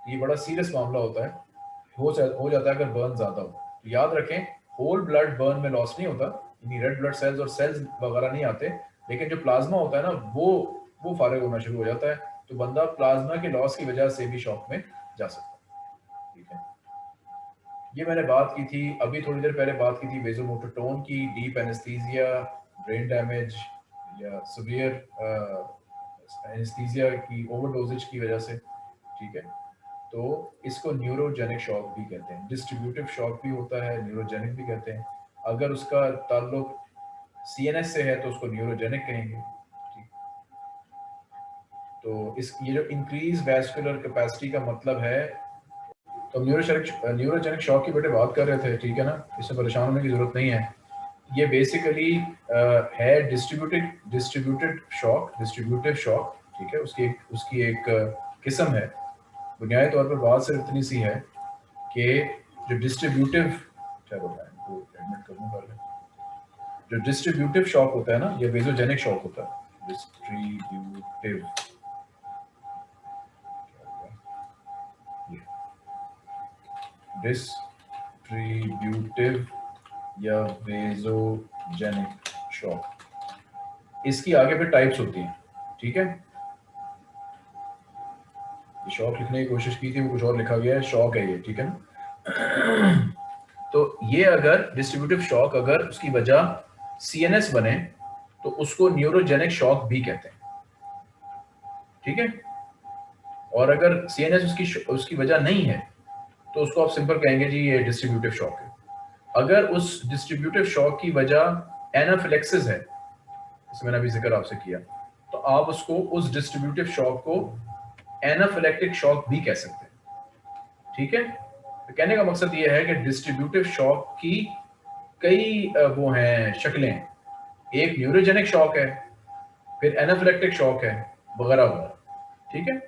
Speaker 1: ये बड़ा सीरियस मामला होता है। हो हो जाता है अगर बर्न ज़्यादा हो। तो याद रखें होल ब्लड बर्न में लॉस नहीं होता रेड ब्लड सेल्स और सेल्स वगैरह नहीं आते, लेकिन जो प्लाज्मा होता है ना, वो वो फारग होना शुरू हो जाता है। तो बंदा प्लाज्मा के लॉस की वजह से भी शॉक में जा सकता है। ठीक है? ये मैंने बात की थी, अभी थोड़ी देर पहले बात की थी वेजोमोटोटोन की डीप एनेस्थीजिया ब्रेन डैमेज या सवियर एनेस्थीजिया की ओवरडोजेज की वजह से। ठीक है? तो इसको न्यूरोजेनिक शॉक भी कहते हैं। डिस्ट्रीब्यूटिव शॉक भी होता है न्यूरोजेनिक भी कहते हैं। अगर उसका ताल्लुक सीएनएस से है तो उसको न्यूरोजेनिक कहेंगे। तो इस, ये जो इंक्रीज वैस्कुलर कैपेसिटी का मतलब है तो न्यूरोजेनिक न्यूरोजेनिक शॉक की बेटे बात कर रहे थे, ठीक है ना? इसमें परेशान होने की ज़रूरत नहीं है। ये बेसिकली है distributed distributed shock distributive shock ठीक है? उसकी एक उसकी एक किस्म है। बुनियादी तौर पर बात सिर्फ़ इतनी सी है कि जो डिस्ट्रीब्यूटिव क्या चलो मैं एडमिट करूँ पहले जो डिस्ट्रीब्यूटिव शॉक होता है ना, ये वेजोजेनिक शॉक होता है डिस्ट्रीब्यूटिव डिस्ट्रीब्यूटिव या वेजोजेनिक शॉक इसकी आगे पे टाइप्स होती हैं, ठीक है? शॉक लिखने की कोशिश की थी कुछ और लिखा गया है, शॉक है ये, ठीक है ना? तो ये अगर डिस्ट्रीब्यूटिव शॉक अगर उसकी वजह सीएनएस बने तो उसको न्यूरोजेनिक शॉक भी कहते हैं। ठीक है? और अगर सीएनएस उसकी उसकी वजह नहीं है तो उसको आप सिंपल कहेंगे, जी, ये डिस्ट्रीब्यूटिव शॉक है। अगर उस डिस्ट्रीब्यूटिव शॉक की वजह एनाफिलेक्सिस है जैसे मैंने अभी ज़िक्र आपसे किया तो आप उसको उस डिस्ट्रीब्यूटिव शॉक को एनाफिलेक्टिक शॉक भी कह सकते हैं। ठीक है? तो कहने का मकसद ये है कि डिस्ट्रीब्यूटिव शॉक की कई वो हैं, शक्लें एक न्यूरोजेनिक शॉक है, फिर एनाफिलेक्टिक शॉक है, वगैरह वगैरह। ठीक है?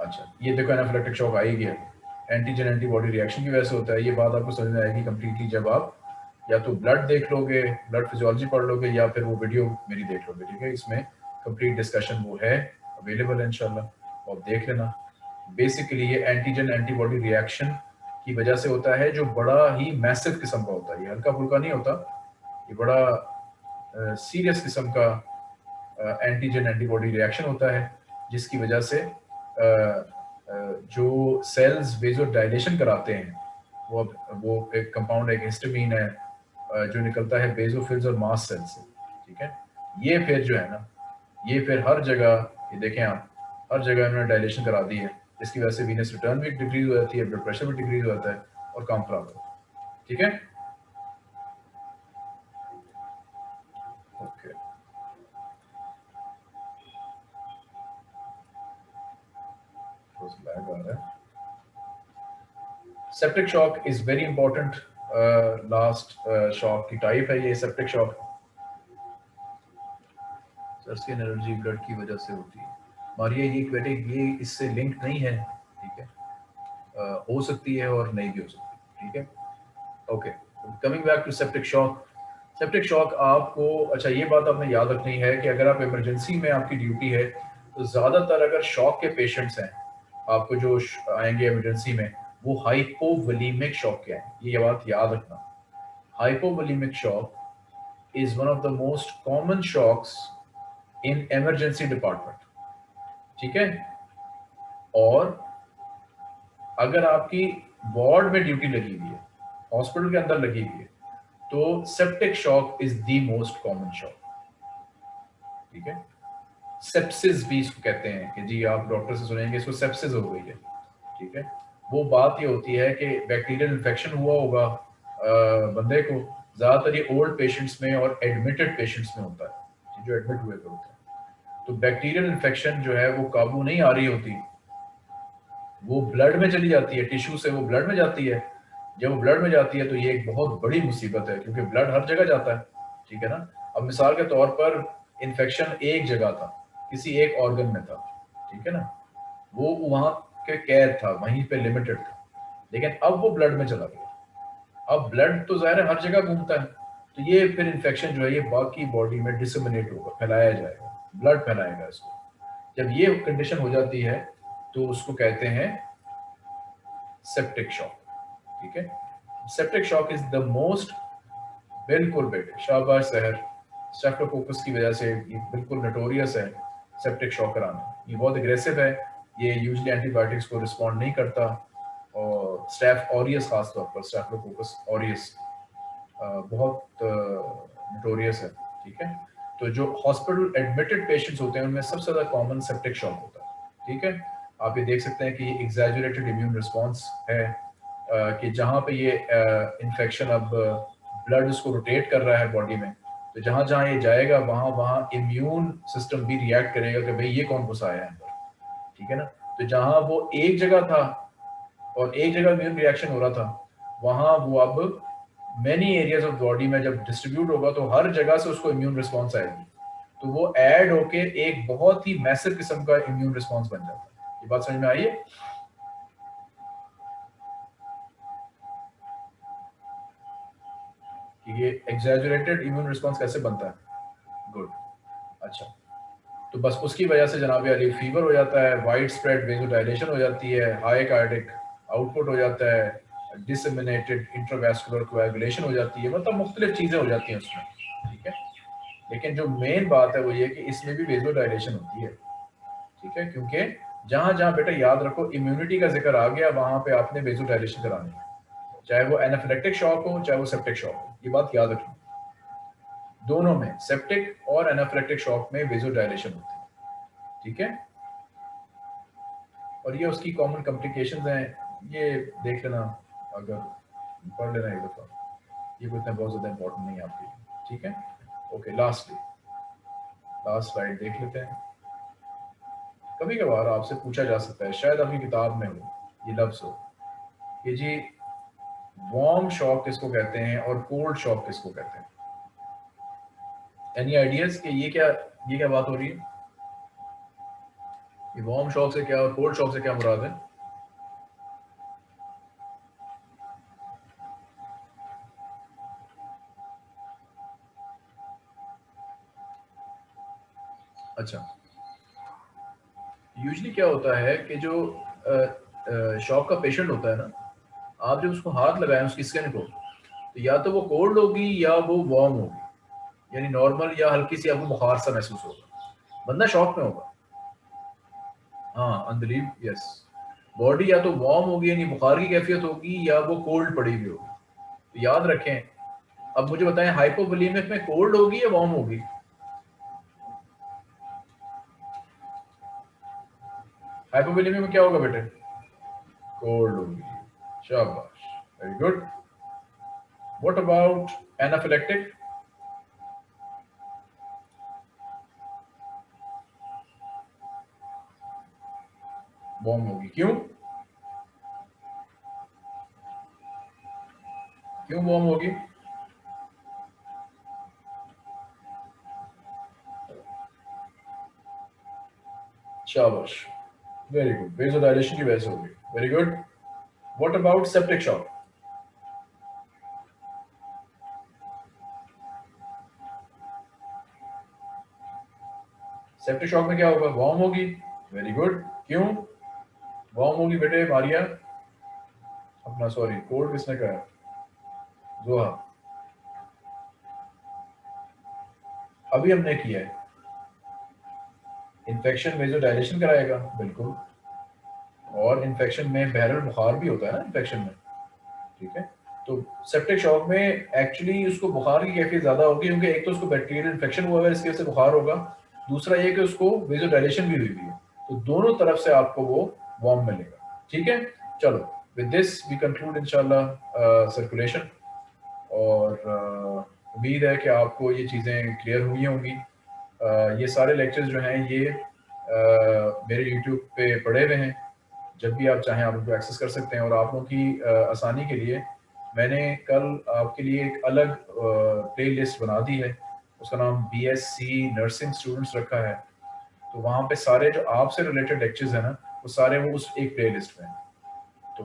Speaker 1: अच्छा ये देखो एनाफिलेक्टिक शॉक आ ही गया। एंटीजन एंटीबॉडी रिएक्शन की वजह से होता है। ये बात आपको समझ में आएगी कंप्लीटली जब आप या तो ब्लड देख लोगे ब्लड फिजियोलॉजी पढ़ लोगे, या फिर वो वीडियो मेरी देख लोगे, ठीक है? इसमें कंप्लीट डिस्कशन वो है अवेलेबल है इनशाला आप देख लेना। बेसिकली ये एंटीजन एंटीबॉडी रिएक्शन की वजह से होता है, जो बड़ा ही मैसिव किस्म का होता है। हल्का फुल्का नहीं होता, ये बड़ा सीरियस किस्म का एंटीजन एंटीबॉडी रिएक्शन होता है, जिसकी वजह से जो सेल्स वेजो डायलेशन कराते हैं, वो वो एक कंपाउंड एक हिस्टामीन है जो निकलता है बेजोफिल्स और मास सेल से, ठीक है? ये फिर जो है ना, ये फिर हर जगह, ये देखें आप, हर जगह इन्होंने डायलेशन करा दी है। इसकी वजह से वीनस रिटर्न भी डिक्रीज हो जाती है ब्लड प्रेशर भी डिक्रीज हो जाता है और काम खराब होता है, ठीक है? Okay septic shock is very important last shock की टाइप है ये septic shock skin allergy blood की वजह से होती है। मारिया ये बेटे ये इससे लिंक नहीं है ठीक है? uh, हो सकती है और नहीं भी हो सकती ठीक है? Okay coming back to septic shock septic shock आपको अच्छा ये बात आपने याद रखनी है कि अगर आप इमरजेंसी में आपकी ड्यूटी है तो ज़्यादातर अगर शॉक के पेशेंट्स हैं आपको जो आएँगे इमरजेंसी में वो हाइपोवलीमिक शॉक क्या है? ये बात याद रखना। Hypovolemic shock is one of the most common shocks in emergency department ठीक है? और अगर आपकी वार्ड में ड्यूटी लगी हुई है, हॉस्पिटल के अंदर लगी हुई है तो septic shock is the most common shock ठीक है? सेप्सिस भी इसको कहते हैं कि जी आप डॉक्टर से सुनेंगे, इसको सेप्सिस हो गई है, ठीक है? वो बात ये होती है कि बैक्टीरियल इन्फेक्शन हुआ होगा बंदे को, ज़्यादातर ये ओल्ड पेशेंट्स में और एडमिटेड पेशेंट्स में होता है जो एडमिट हुए थे होते हैं। तो बैक्टीरियल इन्फेक्शन जो है वो काबू नहीं आ रही होती। वो ब्लड में चली जाती है टिश्यू से वो ब्लड में जाती है। जब वो ब्लड में जाती है तो ये एक बहुत बड़ी मुसीबत है, क्योंकि ब्लड हर जगह जाता है, ठीक है ना? अब मिसाल के तौर पर इन्फेक्शन एक जगह था, किसी एक ऑर्गन में था, ठीक है ना? वो वहाँ के कैद था, वहीं पे लिमिटेड था। लेकिन अब वो ब्लड में चला गया। अब ब्लड तो ज़ाहिर है हर जगह घूमता है। तो ये फिर इन्फेक्शन जो है, ये बाकी बॉडी में डिसमिनेट होगा, फैलाया जाएगा। ब्लड फैलाएगा इसको। जब ये कंडीशन हो जाती है तो उसको कहते हैं सेप्टिक शॉक ठीक है? Septic shock is the most बिल्कुल बेटे शाहबाज शहर। स्टेफ्टोकोकस की वजह से ये बिल्कुल नटोरियस है सेप्टिक शॉक कराना। ये बहुत एग्रेसिव है। ये यूजली एंटीबायोटिक्स को रिस्पॉन्ड नहीं करता, और स्टैफ ऑरियस खासतौर पर स्टैफलोकोकस ऑरियस बहुत नोटोरियस है, ठीक है? तो जो हॉस्पिटल एडमिटेड पेशेंट्स होते हैं, उनमें सबसे ज़्यादा कॉमन सेप्टिक शॉक होता है, ठीक है? आप ये देख सकते हैं कि एग्जैजुरेटेड इम्यून रिस्पॉन्स है कि जहाँ पे ये इन्फेक्शन अब ब्लड उसको रोटेट कर रहा है बॉडी में तो जहाँ जहाँ ये जाएगा वहाँ वहाँ इम्यून सिस्टम भी रिएक्ट करेगा कि भाई ये कौन घुसा है अंदर। ठीक है ना? तो जहाँ वो एक जगह था और एक जगह इम्यून रिएक्शन हो रहा था, वहाँ वो अब मैनी एरियाज़ ऑफ़ बॉडी में जब डिस्ट्रीब्यूट होगा तो हर जगह से उसको इम्यून रिस्पॉन्स आएगी। तो वो ऐड होके एक बहुत ही मैसिव किस्म का इम्यून रिस्पॉन्स बन जाता है। ये बात समझ में आई है? ये एग्जैजुरेटेड इम्यून रिस्पॉन्स कैसे बनता है? गुड अच्छा। तो बस उसकी वजह से जनाब अली फीवर हो जाता है वाइड स्प्रेड वेजोडाइलेशन हो जाती है हाई कार्डिक आउटपुट हो जाता है डिसमिनेटेड इंट्रोवैस्कुलर कोएगुलेशन हो जाती है मतलब मुख्तलिफ़ चीज़ें हो जाती हैं उसमें, ठीक है? लेकिन जो मेन बात है वो ये कि इसमें भी वेजोडाइलेशन होती है, ठीक है? क्योंकि जहाँ जहाँ बेटा याद रखो इम्यूनिटी का ज़िक्र आ गया, वहाँ पे आपने वेजोडाइलेशन करानी है। चाहे वो एनाफिलेक्टिक शॉक हो, चाहे वो सेप्टिक शॉक हो, ये बात याद रखना दोनों में सेप्टिक और एनाफिलेक्टिक शॉक में वेजोडाइलेशन होती है। ठीक है? और ये उसकी कॉमन कॉम्प्लिकेशन हैं। ये देख लेना, अगर पढ़ लेना एक दफ़ा ये कोई बहुत ज़्यादा इंपॉर्टेंट नहीं है आपके ठीक है? ओके लास्टली लास्ट स्लाइड देख लेते हैं। कभी कभार आपसे पूछा जा सकता है, शायद आपकी किताब में हो, ये लफ्ज़ हो, कि जी वार्म शॉक किसको कहते हैं और कोल्ड शॉक किसको कहते हैं? एनी आइडियाज़ कि ये क्या ये क्या बात हो रही है? ये वार्म शॉक से क्या और कोल्ड शॉक से क्या मुराद है? अच्छा। यूजली क्या होता है कि जो शॉक का पेशेंट होता है ना, आप जब उसको हाथ लगाएँ, उसकी स्किन को तो या तो वो कोल्ड होगी या वो वार्म होगी। यानी नॉर्मल या हल्की सी आपको बुखार सा महसूस होगा। बंदा शॉक में होगा। हाँ अनबिलीव यस बॉडी या तो वार्म होगी, यानी बुखार की कैफियत होगी, या वो कोल्ड पड़ी हुई होगी। तो याद रखें, अब मुझे बताएँ हाइपोवोलीमिक में कोल्ड होगी या वार्म होगी? हाइपोवोलीमिक में क्या होगा बेटे? कोल्ड होगी। Shabash. Very good. What about anaphylactic? बॉम्ब होगी क्यों क्यों बॉम्ब होगी शाबाश वेरी गुड वेजोडाइलेशन की वजह से होगी very good What about septic shock? Septic shock में क्या होगा? वॉर्म होगी. वेरी गुड क्यों वॉर्म होगी बेटे, मारिया। अपना सॉरी कोल्ड किसने कहा जोहा अभी हमने किया है। इन्फेक्शन में जो डायलेशन कराएगा, बिल्कुल। और इन्फेक्शन में बहरल बुखार भी होता है ना इन्फेक्शन में। ठीक है? तो सेप्टिक शॉक में एक्चुअली उसको बुखार की कैफियत ज़्यादा होगी, क्योंकि एक तो उसको बैक्टीरियल इन्फेक्शन हुआ है, इसकी वजह से बुखार होगा। दूसरा ये कि उसको वेजोडाइलेशन भी हुई हुई है तो दोनों तरफ़ से आपको वो वार्म मिलेगा। ठीक है? चलो विद दिस वी कंक्लूड इंशाल्लाह सर्कुलेशन और uh, उम्मीद है कि आपको ये चीज़ें क्लियर हुई होंगी। Uh, ये सारे लेक्चर्स जो हैं ये uh, मेरे यूट्यूब पे पड़े हुए हैं। जब भी आप चाहें आप उनको एक्सेस कर सकते हैं। और आप लोगों की आसानी के लिए मैंने कल आपके लिए एक अलग प्ले लिस्ट बना दी है। उसका नाम B S C nursing students रखा है। तो वहाँ पे सारे जो आपसे रिलेटेड लेक्चर्स हैं ना सारे वो उस एक प्ले लिस्ट में तो